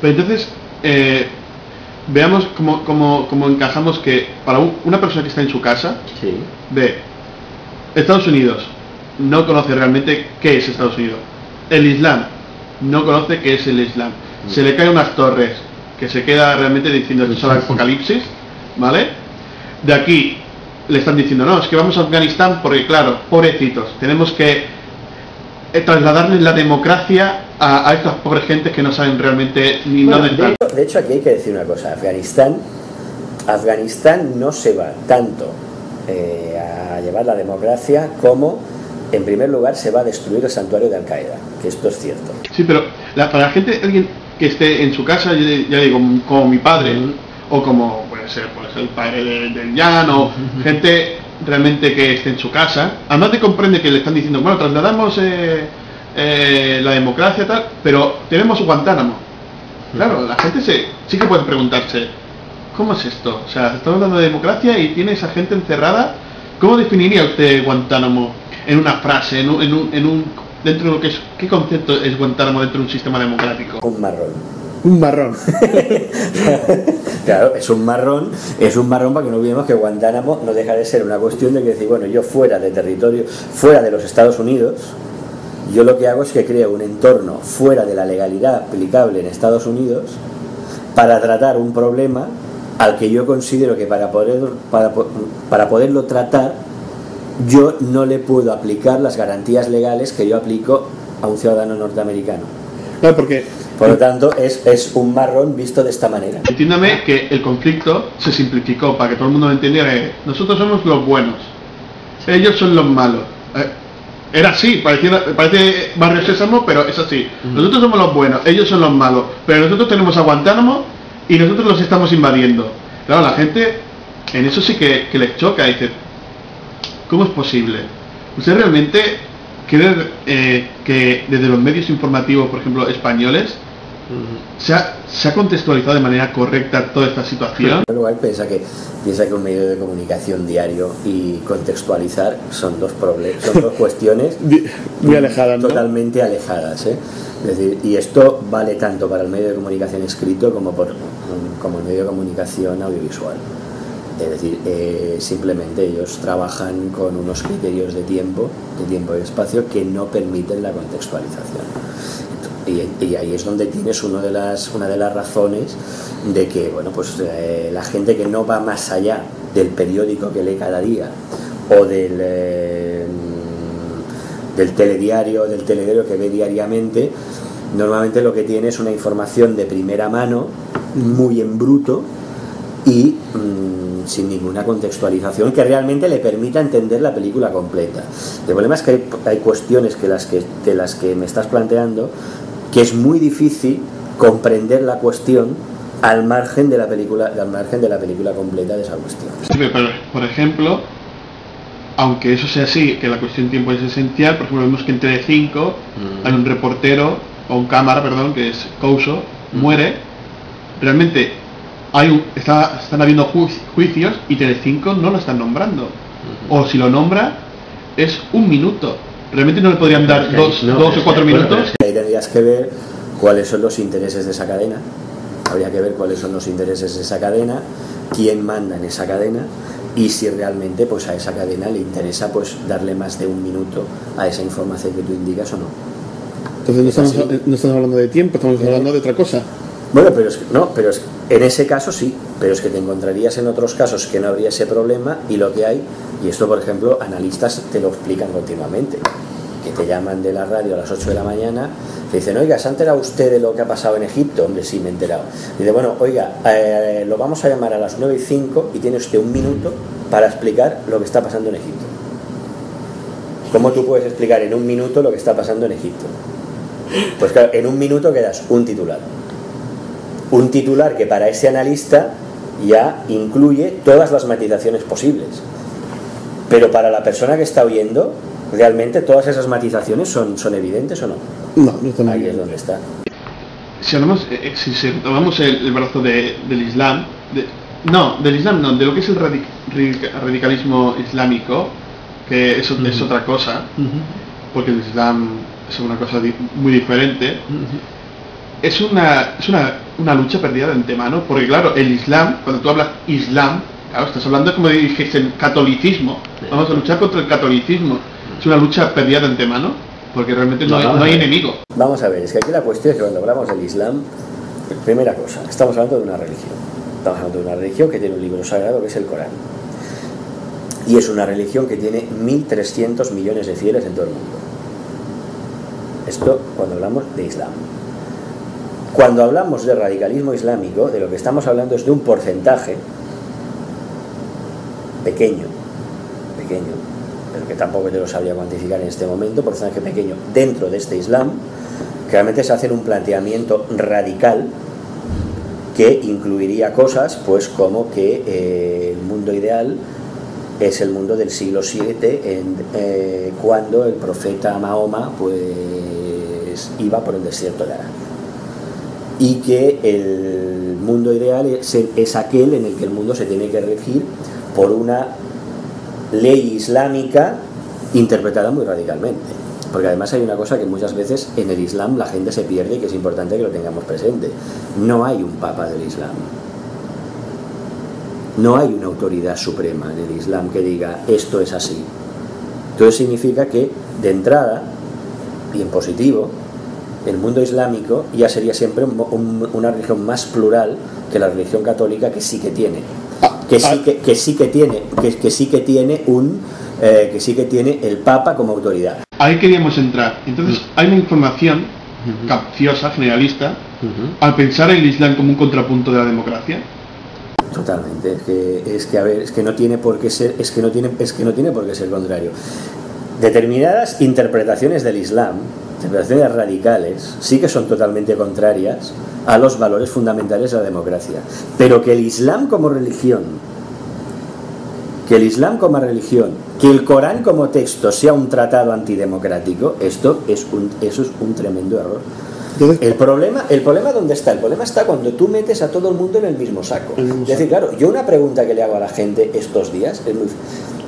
Pero entonces, eh, veamos cómo, cómo- cómo encajamos que para un- una persona que está en su casa, Sí. ve Estados Unidos, no conoce realmente qué es Estados Unidos. El Islam, no conoce qué es el Islam. Se le caen unas torres, que se queda realmente diciendo esto es el apocalipsis, ¿vale? De aquí le están diciendo, no, es que vamos a Afganistán porque, claro, pobrecitos, tenemos que trasladarles la democracia a, a estas pobres gentes que no saben realmente ni Bueno, dónde de, están. hecho, de hecho, aquí hay que decir una cosa. Afganistán, Afganistán no se va tanto eh, a llevar la democracia como, en primer lugar, se va a destruir el santuario de Al Qaeda, que esto es cierto. Sí, pero la- para la gente, alguien que esté en su casa, yo ya digo, como mi padre, o como puede ser pues, el padre de- del Jan, o gente realmente que esté en su casa, además de comprende que le están diciendo, bueno, trasladamos eh, eh, la democracia tal, pero tenemos Guantánamo. Claro, la gente se, sí que puede preguntarse, ¿cómo es esto? O sea, estamos hablando de democracia y tiene esa gente encerrada. ¿Cómo definiría usted Guantánamo en una frase, en un, en un, en un- dentro de lo que es, qué concepto es Guantánamo dentro de un sistema democrático? Un. Un marrón. Claro, es un marrón, es un marrón para que no olvidemos que Guantánamo no deja de ser una cuestión de que decir, bueno, yo fuera de territorio, fuera de los Estados Unidos, yo lo que hago es que creo un entorno fuera de la legalidad aplicable en Estados Unidos para tratar un problema al que yo considero que para poder para, para poderlo tratar yo no le puedo aplicar las garantías legales que yo aplico a un ciudadano norteamericano. Claro, porque Por lo tanto, es, es un marrón visto de esta manera. entiéndame que el conflicto se simplificó para que todo el mundo entendiera que nosotros somos los buenos, ellos son los malos. Eh, Era así, parecía- parece Barrio Sésamo, pero es así. Nosotros somos los buenos, ellos son los malos, pero nosotros tenemos a Guantánamo y nosotros los estamos invadiendo. Claro, la gente en eso sí que, que les choca, dice, ¿cómo es posible? ¿Usted realmente cree eh, que desde los medios informativos, por ejemplo, españoles, se ha, se ha contextualizado de manera correcta toda esta situación? En primer lugar, piensa que, piensa que un medio de comunicación diario y contextualizar son dos, proble- son dos cuestiones Muy alejadas, ¿no? totalmente alejadas. ¿eh? Es decir, y esto vale tanto para el medio de comunicación escrito como, por, como el medio de comunicación audiovisual. Es decir, eh, simplemente ellos trabajan con unos criterios de tiempo, de tiempo y espacio que no permiten la contextualización. Y, ahí es donde tienes uno de las, una de las razones de que bueno, pues, eh, la gente que no va más allá del periódico que lee cada día o del, eh, del telediario, del telediario que ve diariamente, normalmente lo que tiene es una información de primera mano, muy en bruto y mm, sin ninguna contextualización que realmente le permita entender la película completa. El problema es que hay, hay cuestiones que las que, de las que me estás planteando que es muy difícil comprender la cuestión al margen de la película, al margen de la película completa de esa cuestión. Sí, pero, por ejemplo, aunque eso sea así, que la cuestión de tiempo es esencial, por ejemplo, vemos que en Telecinco hay un reportero, o un cámara, perdón, que es Couso, muere, realmente hay un- está, están habiendo ju- juicios y Telecinco no lo están nombrando. O si lo nombra, es un minuto. Realmente no le podrían dar dos, No, dos o cuatro minutos. Ahí tendrías que ver cuáles son los intereses de esa cadena. Habría que ver cuáles son los intereses de esa cadena, quién manda en esa cadena y si realmente pues a esa cadena le interesa pues darle más de un minuto a esa información que tú indicas o no. Entonces no estamos- no estamos hablando de tiempo, estamos hablando de otra cosa. Bueno, pero es no, pero es en ese caso sí, pero es que te encontrarías en otros casos que no habría ese problema y lo que hay, y esto por ejemplo, analistas te lo explican continuamente, te llaman de la radio a las 8 de la mañana, te dicen, oiga, ¿se ha enterado usted de lo que ha pasado en Egipto? Hombre, sí, me he enterado. Dice, bueno, oiga, eh, lo vamos a llamar a las 9 y 5 y tiene usted un minuto para explicar lo que está pasando en Egipto. ¿Cómo tú puedes explicar en un minuto lo que está pasando en Egipto? Pues claro, en un minuto quedas un titular un titular que para ese analista ya incluye todas las matizaciones posibles. Pero para la persona que está oyendo, realmente todas esas matizaciones son, son evidentes o no. No, no estamos Ahí es donde está. si hablamos, eh, eh, si se tomamos el, el brazo de- del Islam, de- no, del Islam no, de lo que es el radic- radic- radicalismo islámico, que eso es otra cosa, porque el Islam es una cosa di- muy diferente. es una, es una, una lucha perdida de antemano, porque claro, el Islam, cuando tú hablas Islam, claro, estás hablando como dijiste, el catolicismo. Vamos a luchar contra el catolicismo. Es una lucha perdida de antemano, porque realmente no, hay, no hay enemigo. Vamos a ver, es que aquí la cuestión es que cuando hablamos del Islam, primera cosa, estamos hablando de una religión. Estamos hablando de una religión que tiene un libro sagrado que es el Corán. Y es una religión que tiene 1.300 millones de fieles en todo el mundo. Esto cuando hablamos de Islam. Cuando hablamos de radicalismo islámico, de lo que estamos hablando es de un porcentaje pequeño, pequeño, que tampoco te lo sabría cuantificar en este momento, porcentaje pequeño dentro de este Islam, realmente se hace un planteamiento radical que incluiría cosas pues como que eh, el mundo ideal es el mundo del siglo VII en, eh, cuando el profeta Mahoma pues iba por el desierto de Arabia. Y que el mundo ideal es, es aquel en el que el mundo se tiene que regir por una ley islámica interpretada muy radicalmente. Porque además hay una cosa que muchas veces en el Islam la gente se pierde y que es importante que lo tengamos presente. No hay un papa del Islam. No hay una autoridad suprema en el Islam que diga esto es así. Entonces significa que de entrada, y en positivo, el mundo islámico ya sería siempre un- un- una religión más plural que la religión católica que sí que tiene que sí que, que sí que tiene que, que sí que tiene un eh, que sí que tiene el Papa como autoridad. Ahí queríamos entrar. Entonces, hay una información capciosa, generalista, al pensar el Islam como un contrapunto de la democracia. totalmente. Es que es que a ver es que no tiene por qué ser es que no tiene es que no tiene por qué ser contrario. Determinadas interpretaciones del Islam interpretaciones radicales sí que son totalmente contrarias a los valores fundamentales de la democracia pero que el Islam como religión que el Islam como religión, que el Corán como texto sea un tratado antidemocrático, esto es un, eso es un tremendo error. El problema, el problema dónde está? El problema está cuando tú metes a todo el mundo en el mismo saco. El mismo Es decir, claro, yo una pregunta que le hago a la gente estos días es muy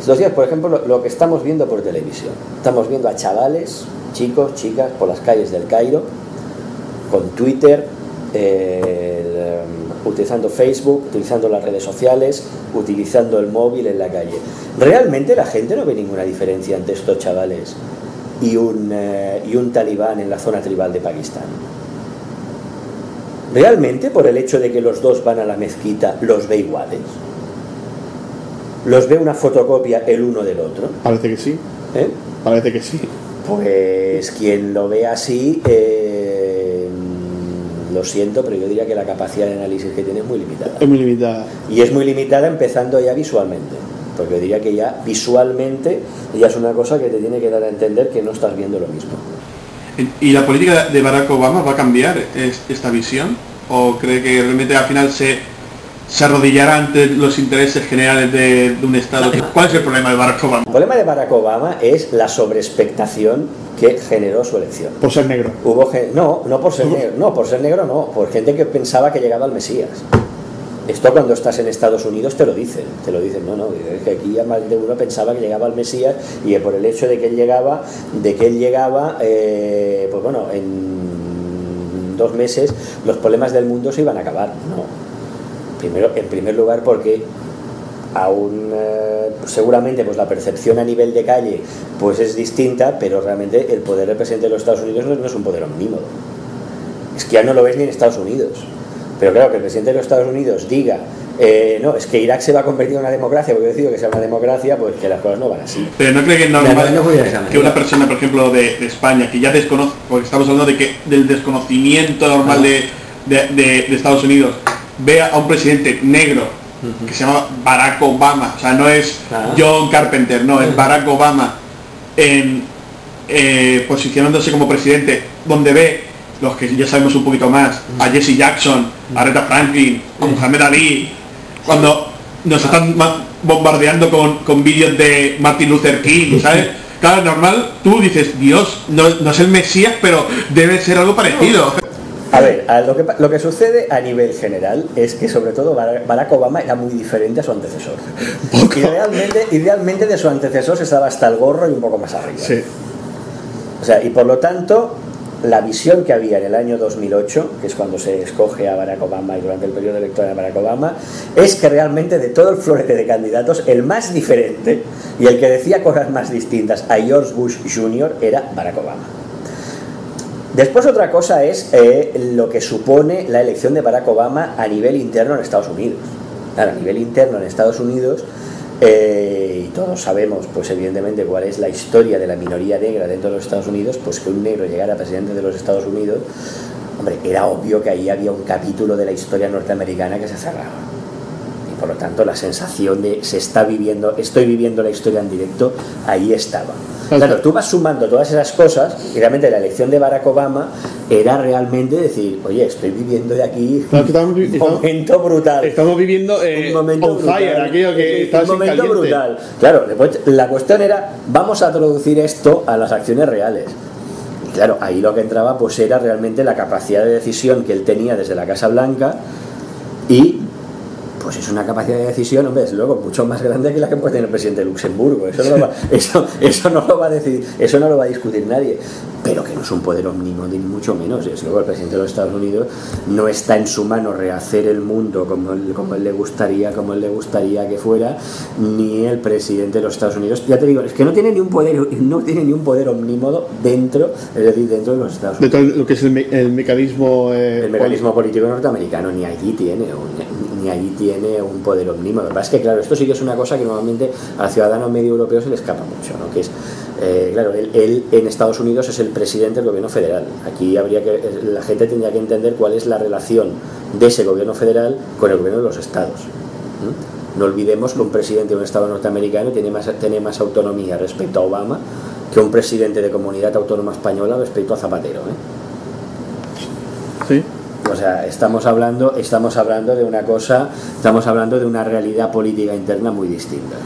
estos días, por ejemplo, lo, que estamos viendo por televisión. Estamos viendo a chavales, chicos, chicas, por las calles del Cairo, con Twitter, eh, utilizando Facebook, utilizando las redes sociales, utilizando el móvil en la calle. Realmente la gente no ve ninguna diferencia entre estos chavales y un, eh, y un talibán en la zona tribal de Pakistán. ¿Realmente por el hecho de que los dos van a la mezquita los ve iguales? ¿Los ve una fotocopia el uno del otro? parece que sí, ¿Eh? parece que sí. Pues quien lo ve así, eh, lo siento, pero yo diría que la capacidad de análisis que tiene es muy limitada. Es muy limitada. Y es muy limitada empezando ya visualmente. Porque yo diría que ya visualmente ya es una cosa que te tiene que dar a entender que no estás viendo lo mismo. ¿Y la política de Barack Obama va a cambiar es- esta visión? ¿O cree que realmente al final se, se arrodillará ante los intereses generales de, de un Estado? ¿Cuál es el problema de Barack Obama? El problema de Barack Obama es la sobreexpectación que generó su elección. Por ser negro. Hubo no, no por ser negro, no, por ser negro no, por gente que pensaba que llegaba el Mesías. Esto cuando estás en Estados Unidos te lo dicen, te lo dicen, no, no, es que aquí ya más de uno pensaba que llegaba el Mesías y por el hecho de que él llegaba, de que él llegaba, eh, pues bueno, en dos meses los problemas del mundo se iban a acabar, no. Primero, en primer lugar porque aún eh, seguramente pues la percepción a nivel de calle pues es distinta, pero realmente el poder del presidente de los Estados Unidos no, no es un poder omnímodo. Es que ya no lo ves ni en Estados Unidos. Pero claro, que el presidente de los Estados Unidos diga, eh, no, es que Irak se va a convertir en una democracia, porque yo decido que sea una democracia, pues que las cosas no van así. Pero no cree que es No, normal no, no voy a esa que una persona, por ejemplo, de, de España, que ya desconoce, porque estamos hablando de que del desconocimiento normal de- de Estados Unidos, vea a un presidente negro que se llama Barack Obama, o sea, no es. John Carpenter, no, es Barack Obama, en, eh, posicionándose como presidente, donde ve los que ya sabemos un poquito más, a Jesse Jackson, a Aretha Franklin, a Muhammad Ali, cuando nos están bombardeando con, con vídeos de Martin Luther King, ¿sabes? Claro, normal, tú dices, Dios, no, no es el Mesías, pero debe ser algo parecido. A ver, a lo, que, lo que sucede a nivel general es que sobre todo Barack Obama era muy diferente a su antecesor. Idealmente, idealmente de su antecesor se estaba hasta el gorro y un poco más arriba. O sea, y por lo tanto, la visión que había en el año 2008, que es cuando se escoge a Barack Obama y durante el periodo electoral de Barack Obama, es que realmente de todo el florete de candidatos, el más diferente y el que decía cosas más distintas a George Bush Jr. era Barack Obama. Después otra cosa es eh, lo que supone la elección de Barack Obama a nivel interno en Estados Unidos. A nivel interno en Estados Unidos, eh, y todos sabemos, pues evidentemente, cuál es la historia de la minoría negra dentro de los Estados Unidos, pues que un negro llegara a presidente de los Estados Unidos, hombre, era obvio que ahí había un capítulo de la historia norteamericana que se cerraba por lo tanto la sensación de se está viviendo, estoy viviendo la historia en directo, ahí estaba. Claro, tú vas sumando todas esas cosas y realmente la elección de Barack Obama era realmente decir, oye, estoy viviendo de aquí un momento brutal. Estamos viviendo eh, un momento brutal, que un momento brutal. Claro, después la cuestión era, vamos a traducir esto a las acciones reales. Y claro, ahí lo que entraba pues era realmente la capacidad de decisión que él tenía desde la Casa Blanca y pues es una capacidad de decisión, hombre, es luego mucho más grande que la que puede tener el presidente de Luxemburgo. Eso no lo va, eso, eso no lo va a decir, eso no lo va a discutir nadie. Pero que no es un poder omnímodo ni mucho menos. Es luego el presidente de los Estados Unidos no está en su mano rehacer el mundo como él, como él le gustaría, como él le gustaría que fuera, ni el presidente de los Estados Unidos. Ya te digo, es que no tiene ni un poder, no tiene ni un poder omnímodo dentro, es decir, dentro de los Estados Unidos. De todo lo que es el, mecanismo eh, el mecanismo político norteamericano, ni allí tiene, ni allí tiene un poder omnímodo. Es que, claro, esto sí que es una cosa que normalmente al ciudadano medio europeo se le escapa mucho, ¿no? Que es, eh, claro, él, en Estados Unidos es el presidente del gobierno federal. Aquí habría que, la gente tendría que entender cuál es la relación de ese gobierno federal con el gobierno de los estados. No olvidemos que un presidente de un estado norteamericano tiene más, tiene más autonomía respecto a Obama que un presidente de comunidad autónoma española respecto a Zapatero. ¿eh? Sí. O sea, estamos hablando, estamos hablando de una cosa, estamos hablando de una realidad política interna muy distinta.